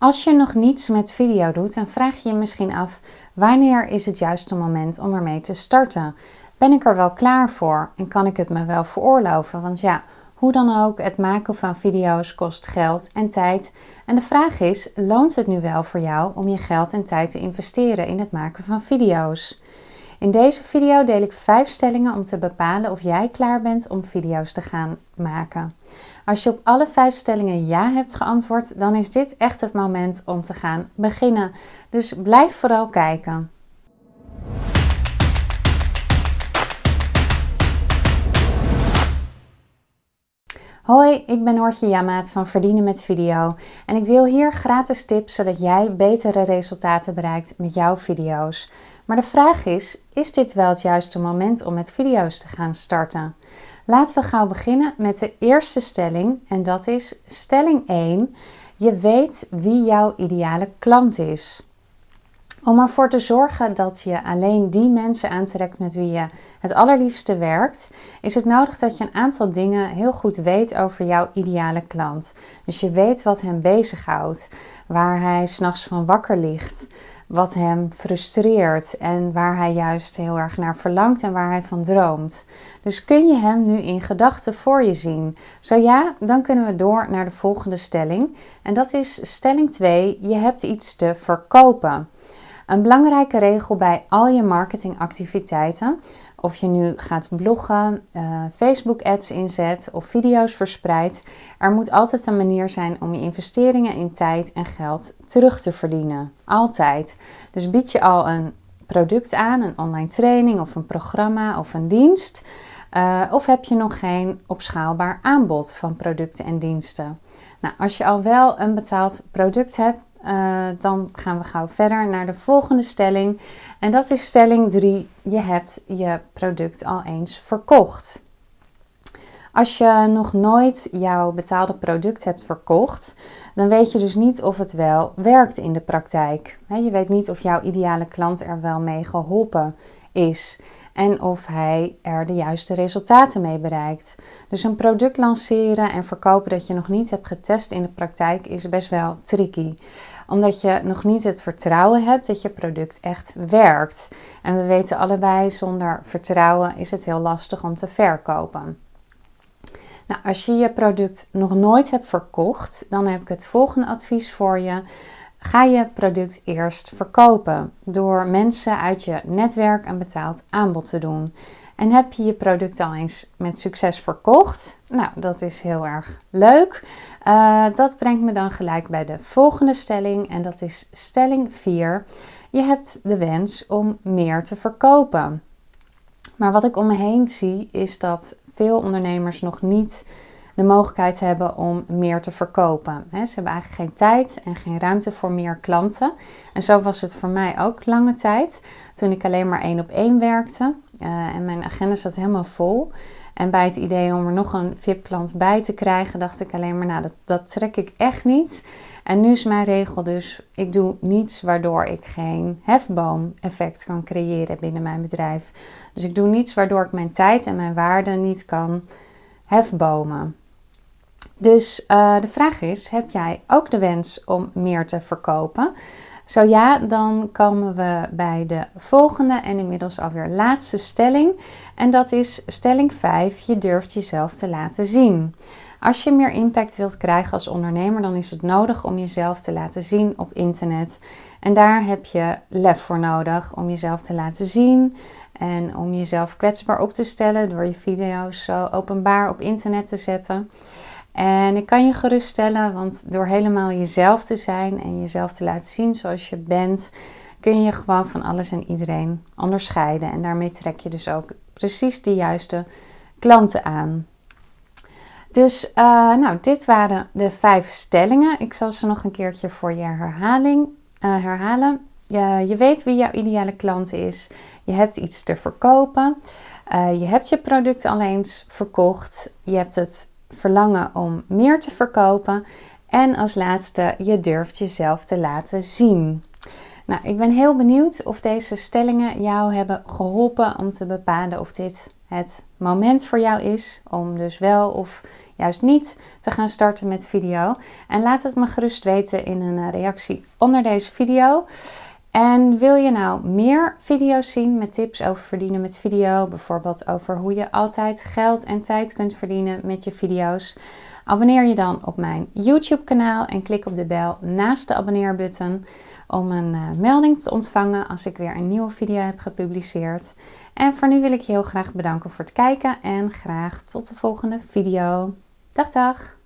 Als je nog niets met video doet, dan vraag je je misschien af wanneer is het juiste moment om ermee te starten. Ben ik er wel klaar voor en kan ik het me wel veroorloven? Want ja, hoe dan ook, het maken van video's kost geld en tijd. En de vraag is, loont het nu wel voor jou om je geld en tijd te investeren in het maken van video's? In deze video deel ik 5 stellingen om te bepalen of jij klaar bent om video's te gaan maken. Als je op alle 5 stellingen ja hebt geantwoord, dan is dit echt het moment om te gaan beginnen. Dus blijf vooral kijken. Hoi, ik ben Noortje Jamaat van Verdienen met Video en ik deel hier gratis tips zodat jij betere resultaten bereikt met jouw video's. Maar de vraag is, is dit wel het juiste moment om met video's te gaan starten? Laten we gauw beginnen met de eerste stelling en dat is stelling 1. Je weet wie jouw ideale klant is. Om ervoor te zorgen dat je alleen die mensen aantrekt met wie je het allerliefste werkt, is het nodig dat je een aantal dingen heel goed weet over jouw ideale klant. Dus je weet wat hem bezighoudt, waar hij s'nachts van wakker ligt, wat hem frustreert en waar hij juist heel erg naar verlangt en waar hij van droomt. Dus kun je hem nu in gedachten voor je zien? Zo ja, dan kunnen we door naar de volgende stelling. En dat is stelling 2: je hebt iets te verkopen. Een belangrijke regel bij al je marketingactiviteiten, of je nu gaat bloggen, uh, Facebook ads inzet of video's verspreidt, er moet altijd een manier zijn om je investeringen in tijd en geld terug te verdienen. Altijd. Dus bied je al een product aan, een online training of een programma of een dienst, uh, of heb je nog geen opschaalbaar aanbod van producten en diensten? Nou, als je al wel een betaald product hebt, uh, dan gaan we gauw verder naar de volgende stelling. En dat is stelling 3. Je hebt je product al eens verkocht. Als je nog nooit jouw betaalde product hebt verkocht, dan weet je dus niet of het wel werkt in de praktijk. Je weet niet of jouw ideale klant er wel mee geholpen is en of hij er de juiste resultaten mee bereikt. Dus een product lanceren en verkopen dat je nog niet hebt getest in de praktijk is best wel tricky omdat je nog niet het vertrouwen hebt dat je product echt werkt. En we weten allebei, zonder vertrouwen is het heel lastig om te verkopen. Nou, als je je product nog nooit hebt verkocht, dan heb ik het volgende advies voor je. Ga je product eerst verkopen door mensen uit je netwerk een betaald aanbod te doen. En heb je je product al eens met succes verkocht? Nou, dat is heel erg leuk. Uh, dat brengt me dan gelijk bij de volgende stelling en dat is stelling 4. Je hebt de wens om meer te verkopen. Maar wat ik om me heen zie is dat veel ondernemers nog niet de mogelijkheid hebben om meer te verkopen. ze hebben eigenlijk geen tijd en geen ruimte voor meer klanten. En zo was het voor mij ook lange tijd, toen ik alleen maar één op één werkte. Uh, en mijn agenda zat helemaal vol. En bij het idee om er nog een VIP-klant bij te krijgen, dacht ik alleen maar, nou, dat, dat trek ik echt niet. En nu is mijn regel dus, ik doe niets waardoor ik geen hefboom-effect kan creëren binnen mijn bedrijf. Dus ik doe niets waardoor ik mijn tijd en mijn waarde niet kan hefbomen. Dus uh, de vraag is, heb jij ook de wens om meer te verkopen? Zo ja, dan komen we bij de volgende en inmiddels alweer laatste stelling. En dat is stelling 5. Je durft jezelf te laten zien. Als je meer impact wilt krijgen als ondernemer, dan is het nodig om jezelf te laten zien op internet. En daar heb je lef voor nodig om jezelf te laten zien en om jezelf kwetsbaar op te stellen door je video's zo openbaar op internet te zetten. En ik kan je geruststellen, want door helemaal jezelf te zijn en jezelf te laten zien zoals je bent, kun je gewoon van alles en iedereen onderscheiden. En daarmee trek je dus ook precies de juiste klanten aan. Dus uh, nou, dit waren de vijf stellingen. Ik zal ze nog een keertje voor je herhaling, uh, herhalen. Je, je, weet wie jouw ideale klant is. Je hebt iets te verkopen. Uh, je hebt je product al eens verkocht. Je hebt het verlangen om meer te verkopen. En als laatste, je durft jezelf te laten zien. Nou, ik ben heel benieuwd of deze stellingen jou hebben geholpen om te bepalen of dit het moment voor jou is om dus wel of juist niet te gaan starten met video. En laat het me gerust weten in een reactie onder deze video. En wil je nou meer video's zien met tips over verdienen met video, bijvoorbeeld over hoe je altijd geld en tijd kunt verdienen met je video's, abonneer je dan op mijn YouTube kanaal en klik op de bel naast de abonneerbutton om een uh, melding te ontvangen als ik weer een nieuwe video heb gepubliceerd. En voor nu wil ik je heel graag bedanken voor het kijken en graag tot de volgende video. Dag dag!